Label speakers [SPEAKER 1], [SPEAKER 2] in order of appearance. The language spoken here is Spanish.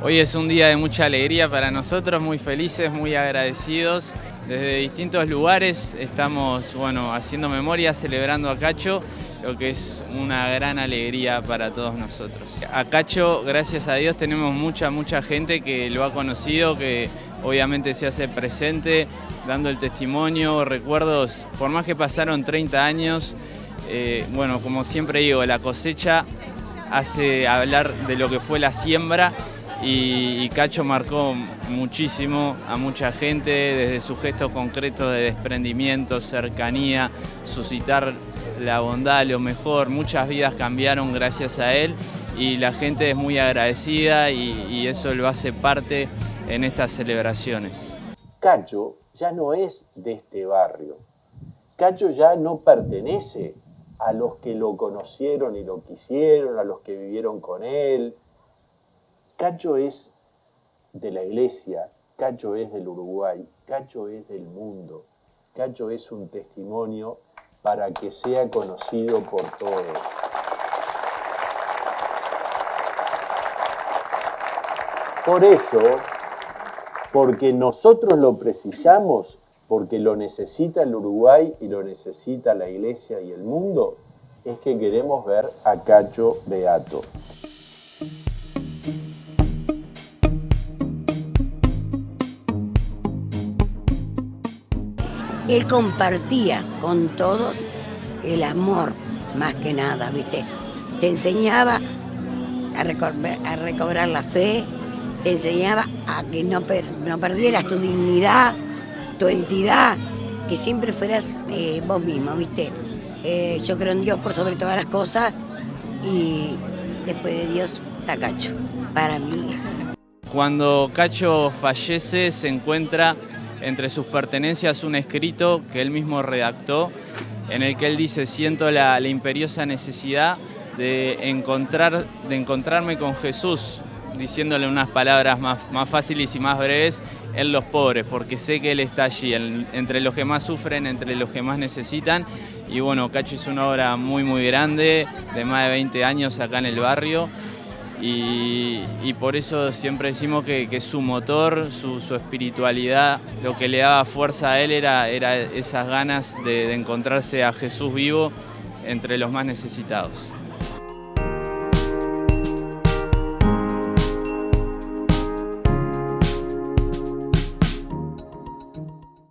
[SPEAKER 1] Hoy es un día de mucha alegría para nosotros, muy felices, muy agradecidos. Desde distintos lugares estamos bueno, haciendo memoria, celebrando a Cacho, lo que es una gran alegría para todos nosotros. A Cacho, gracias a Dios, tenemos mucha, mucha gente que lo ha conocido, que obviamente se hace presente, dando el testimonio, recuerdos, por más que pasaron 30 años, eh, bueno, como siempre digo, la cosecha hace hablar de lo que fue la siembra y, Cacho marcó muchísimo a mucha gente desde su gesto concreto de desprendimiento, cercanía, suscitar la bondad, lo mejor. Muchas vidas cambiaron gracias a él y la gente es muy agradecida y, eso lo hace parte en estas celebraciones.
[SPEAKER 2] Cacho ya no es de este barrio. Cacho ya no pertenece a los que lo conocieron y lo quisieron, a los que vivieron con él, Cacho es de la iglesia, Cacho es del Uruguay, Cacho es del mundo, Cacho es un testimonio para que sea conocido por todos. Por eso, porque nosotros lo precisamos, porque lo necesita el Uruguay y lo necesita la iglesia y el mundo, es que queremos ver a Cacho Beato.
[SPEAKER 3] Él compartía con todos el amor, más que nada, ¿viste? Te enseñaba a, recobrar, la fe, te enseñaba a que no, perdieras tu dignidad, tu entidad, que siempre fueras eh, vos mismo, ¿viste? Eh, yo creo en Dios por sobre todas las cosas y después de Dios está Cacho, para mí
[SPEAKER 1] Cuando Cacho fallece se encuentra entre sus pertenencias un escrito que él mismo redactó en el que él dice, siento la, imperiosa necesidad de, encontrar, de encontrarme con Jesús, diciéndole unas palabras más, más fáciles y más breves, en los pobres, porque sé que Él está allí, entre los que más sufren, entre los que más necesitan. Y bueno, Cacho es una obra muy, muy grande, de más de 20 años acá en el barrio y, por eso siempre decimos que, su motor, su, espiritualidad, lo que le daba fuerza a él era, era esas ganas de encontrarse a Jesús vivo entre los más necesitados.